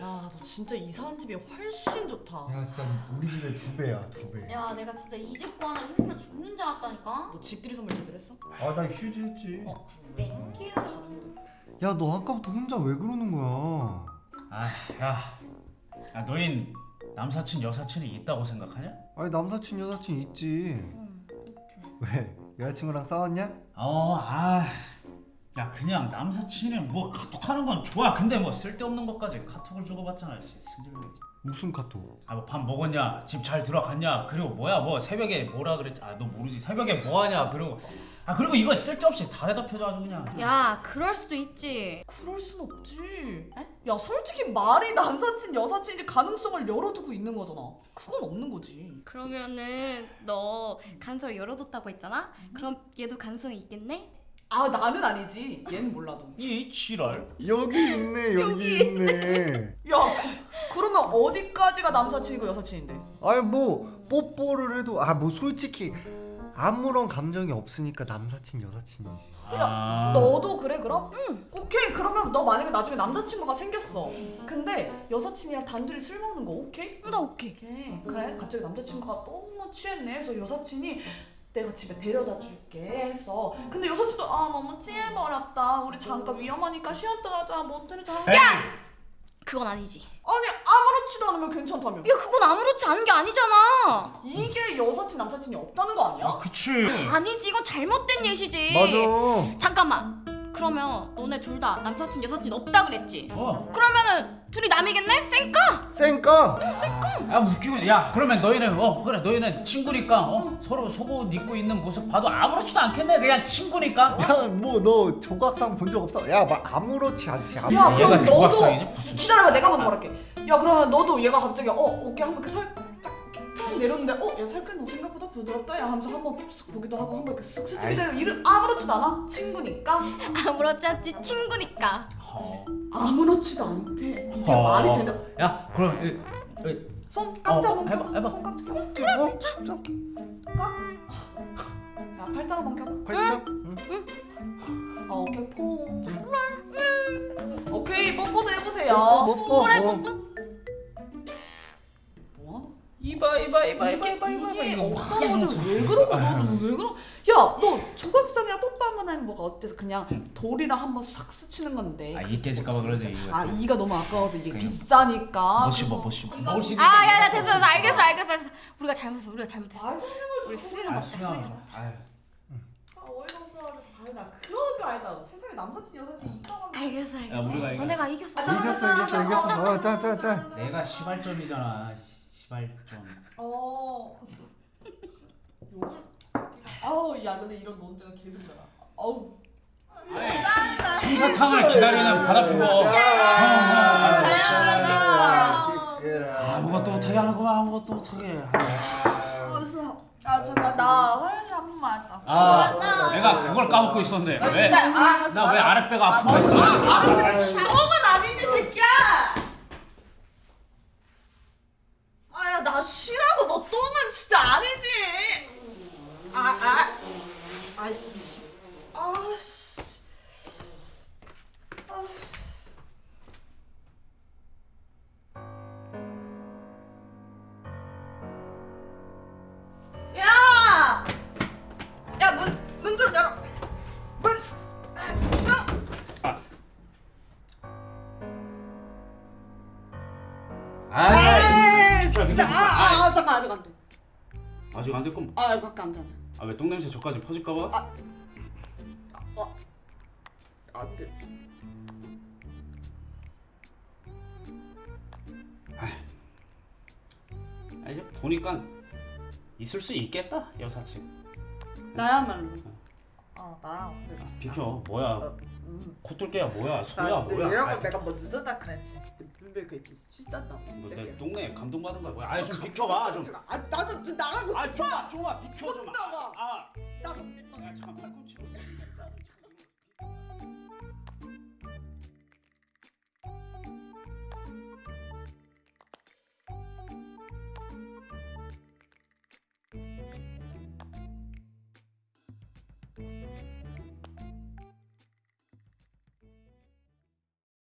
야, 너 진짜 이사한 집이 훨씬 좋다. 야 진짜 우리 집의 두 배야 두 배. 야 내가 진짜 이 집 구하느라 힘들어 죽는 줄 알았다니까 너 집들이 선물 제대로 했어? 아나 휴지 했지. 어, thank you 잘했는데. 야 너 아까부터 혼자 왜 그러는 거야? 아, 야, 야 너흰 남사친 여사친이 있다고 생각하냐? 아니 남사친 여사친 있지. 왜 여자친구랑 싸웠냐? 어, 아, 야 그냥 남사친이 뭐 카톡하는 건 좋아. 근데 뭐 쓸데없는 것까지 카톡을 주고받잖아. 씨, 승질나. 무슨 카톡? 아, 뭐 밥 먹었냐? 집 잘 들어갔냐? 그리고 뭐야, 뭐 새벽에 뭐라 그랬지? 아, 너 모르지? 새벽에 뭐 하냐? 그리고 아 그리고 이거 쓸데없이 다 대답해줘 아주 그냥. 야 그럴 수도 있지 그럴 순 없지. 에? 야, 솔직히 말이 남사친, 여사친인지 가능성을 열어두고 있는 거잖아. 그건 없는 거지. 그러면은 너 가능성을 열어뒀다고 했잖아? 그럼 얘도 가능성이 있겠네? 아, 나는 아니지. 얘는 몰라도. 이 지랄. 여기 있네 여기 있네. 야, 그러면 어디까지가 남사친이고 여사친인데? 아니 뭐 뽀뽀를 해도 아 뭐 솔직히 아무런 감정이 없으니까 남사친 여사친이지. 아, 너도 그래 그럼? 응. 오케이 그러면 너 만약에 나중에 남자친구가 생겼어. 근데 여사친이랑 단둘이 술 먹는 거 오케이? 나 오케이 오케이. 그래 갑자기 남자친구가 너무 취했네. 그래서 여사친이 내가 집에 데려다 줄게 해서 근데 여사친도 아 너무 취해버렸다. 우리 잠깐 위험하니까 쉬었다 가자. 모텔에 자. 에이, 그건 아니지 아니 아무렇지도 않으면 괜찮다며. 야 그건 아무렇지 않은 게 아니잖아 이게 여사친 남사친이 없다는 거 아니야? 아, 그치. 아니지 이건 잘못된 예시지 맞아. 잠깐만 그러면 너네 둘 다 남사친 여사친 없다 그랬지? 어. 그러면은 둘이 남이겠네? 쌩까? 쌩까? 아 웃기고 야 그러면 너희는 어 그래 너희는 친구니까 어 서로 속옷 입고 있는 모습 봐도 아무렇지도 않겠네 그냥 친구니까 야 뭐 너 조각상 본 적 없어? 야 막 아무렇지 않지. 아무. 야, 얘가 그럼 조각상이냐? 너도 무슨 기다려봐 내가 먼저 말할게 야 그러면 너도 얘가 갑자기 어 어깨 한번 이렇게 살 짝탁 내렸는데 어 야 살끈 너 생각보다 부드럽다 야 하면서 한번 쓱 보기도 하고 한번 이렇게 쓱 스치기도 해요 이름 아무렇지도 않아 친구니까 아무렇지 않지 친구니까 어. 아무렇지도 않대 이게 어. 말이 되나 야 그럼 이, 이, 손 깍지 어, 해봐, 껴봐 해봐. 손 깍지 어? 깍지 야 팔짱 한번 껴봐 팔짱? 응. 어 오케이 퐁 오케이 뽀뽀도 해보세요 뽀뽀. 그래 어. 뽀뽀 이봐 이봐 이봐 이게 이봐 이봐 이게 이거 없다는 거지 왜 그러고 너는 왜 그러? 야너 조각상이랑 뽀뽀한 거나 뭐가 어때서 그냥 돌이랑 한번 싹 스치는 건데. 아이 깨질까봐 그러지 이거 아 이가 너무 아까워서 이게 비싸니까. 못 씹어 못 씹어 이거 못 씹어 아야야 됐어 됐어 알겠어 알겠어 알겠어 우리가 잘못했어 우리가 잘못했어 말도 안 되는 걸 우리 자꾸 수리가 해. 맞다 수리가 맞다 어이가 없어가지고 다르다. 그런 거 아니다. 세상에 남사친 여사친 있다고. 알겠어 알겠어 우리가 이겼어. 이겼어 아, 자, 자, 이겼어, 자, 이겼어, 자, 이겼어. 자, 자, 자. 내가 시발점이잖아 시발점 어. 욕을. 아우 야 근데 이런 논쟁은 계속. 어우. 아니 솜사탕을 기다리는 바다표고 아무것도 못하게 하는구만 아무것도 못하게 어서. 아 잠깐 나 화장실 한 번만 왔다. 아 내가 그걸 까먹고 있었네 나 진짜 아 하지 나왜 마라. 아랫배가 아, 아프고 있어 아, 아, 새끼야. 아야 나 쉬라고 너 똥은 진짜 아니지. 아아 아씨 미친. 아씨. 아. 야! 야, 문, 문 좀 열어. 문. 아, 아 에이, 진짜. 아, 아, 아, 잠깐 아직 안 돼. 아직 안 됐건 아, 밖에 안 돼, 안 돼. 아 왜 똥냄새 저까지 퍼질까봐? 아. 어. 안 돼. 아 이제 보니까 있을 수 있겠다 여사친 나야말로. 아, 나랑. 그래. 비켜 뭐야 어, 음. 코뚫개야 뭐야 소야 나 뭐야 이런 아, 걸 내가 뭐 늦었다 그랬지. 분명히 그랬지. 씻었다고. 뭐내 똥내 감동받은 거야 뭐야 아니 좀 비켜봐 좀 아, 나도 좀 나가고. 아 좀만 좀만 비켜 좀 나가. 아, 나도. 아, 야 잠깐 팔꿈치로